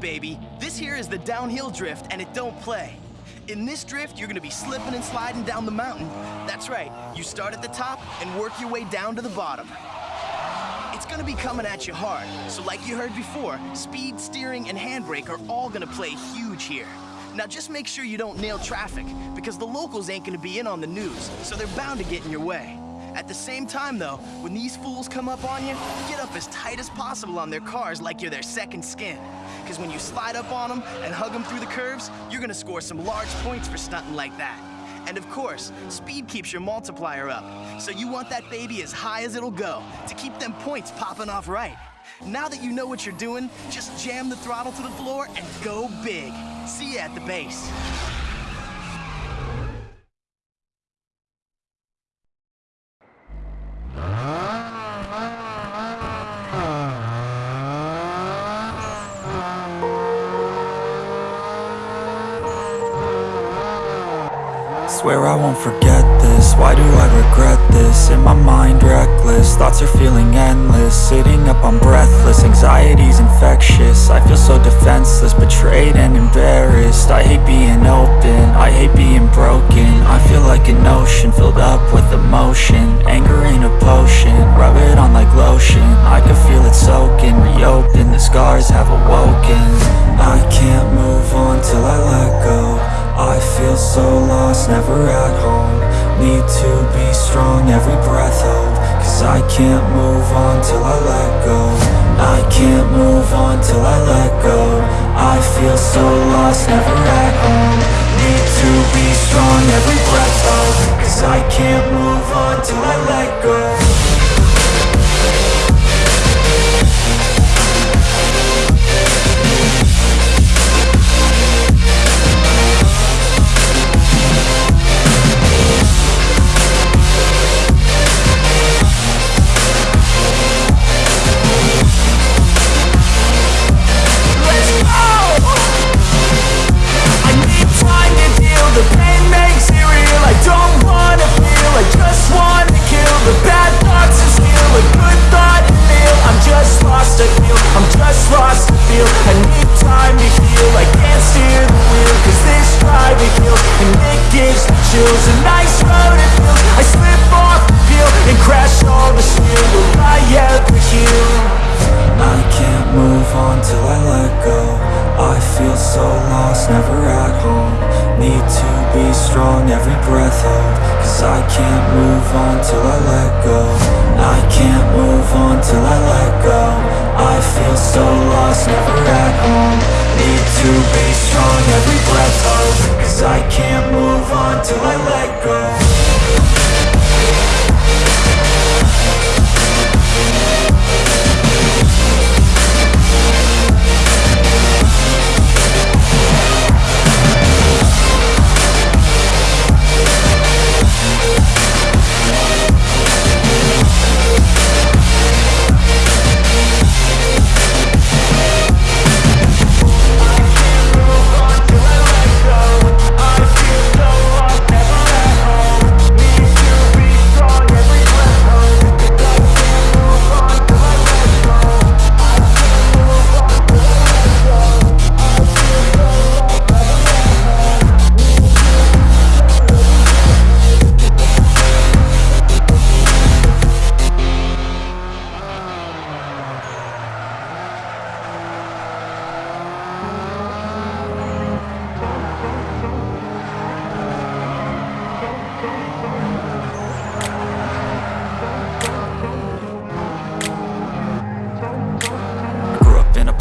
baby. This here is the downhill drift, and it don't play. In this drift, you're gonna be slipping and sliding down the mountain. That's right, you start at the top and work your way down to the bottom. It's gonna be coming at you hard, so like you heard before, speed, steering, and handbrake are all gonna play huge here. Now just make sure you don't nail traffic, because the locals ain't gonna be in on the news, so they're bound to get in your way. At the same time, though, when these fools come up on you, get up as tight as possible on their cars like you're their second skin. Because when you slide up on them and hug them through the curves, you're gonna score some large points for stunting like that. And of course, speed keeps your multiplier up. So you want that baby as high as it'll go to keep them points popping off right. Now that you know what you're doing, just jam the throttle to the floor and go big. See you at the base. Swear I won't forget this, why do I regret this? In my mind reckless, thoughts are feeling endless. Sitting up, I'm breathless, anxiety's infectious. I feel so defenseless, betrayed and embarrassed. I hate being open, I hate being broken. I feel like an ocean, filled up with emotion. Anger ain't a potion, rub it on like lotion. I can feel it soaking, reopen, the scars have awoken so lost, never at home. Need to be strong, every breath hold Cause I can't move on till I let go. I can't move on till I let go. I feel so lost, never at home. Need to be strong, every breath hold move on till I let go. I feel so lost, never at home. Need to be strong, every breath hold Cause I can't move on till I let go. I can't move on till I let go. I feel so lost, never at home. Need to be strong, every breath hold Cause I can't move on till I let go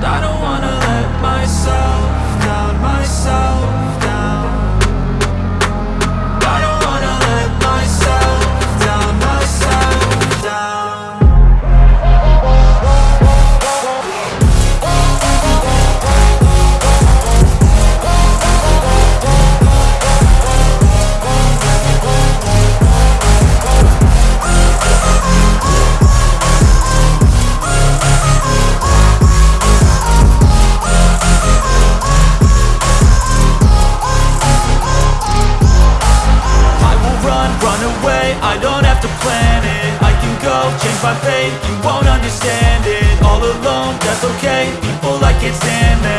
I don't wanna let myself down, myself I don't have to plan it. I can go change my fate, you won't understand it. All alone, that's okay, people I can't stand them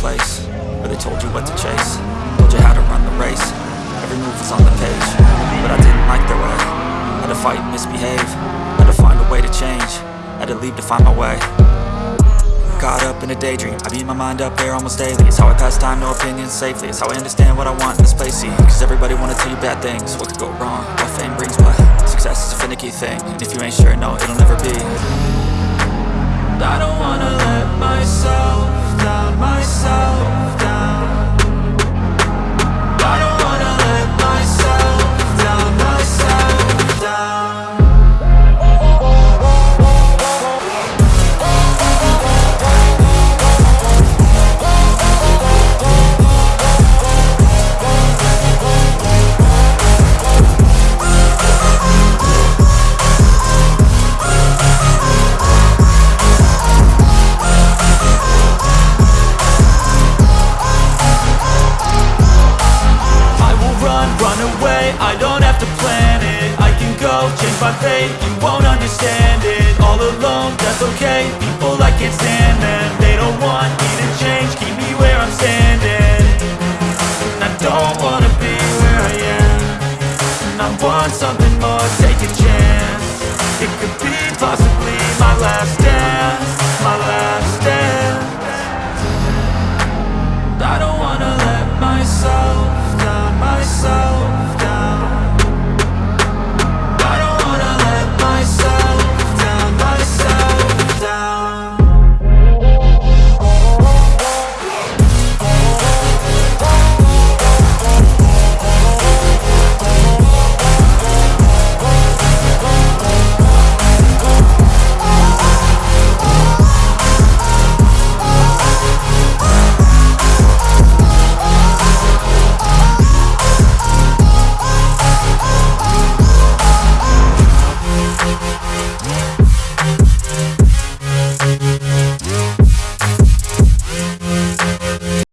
place where they told you what to chase. Told you how to run the race. Every move was on the page. But I didn't like their way Had to fight and misbehave. Had to find a way to change. Had to leave to find my way. Caught up in a daydream. I beat my mind up there almost daily. It's how I pass time, no opinions safely. It's how I understand what I want in this place. See, cause everybody wanna tell you bad things. What could go wrong, what fame brings But success is a finicky thing. And if you ain't sure, no, it'll never be. I don't wanna let myself down, myself down I can go, change my fate, you won't understand it All alone, that's okay, people I can't stand them They don't want me to change, keep me where I'm standing. And I don't wanna be where I am. I want something more, take a chance. It could be possibly my last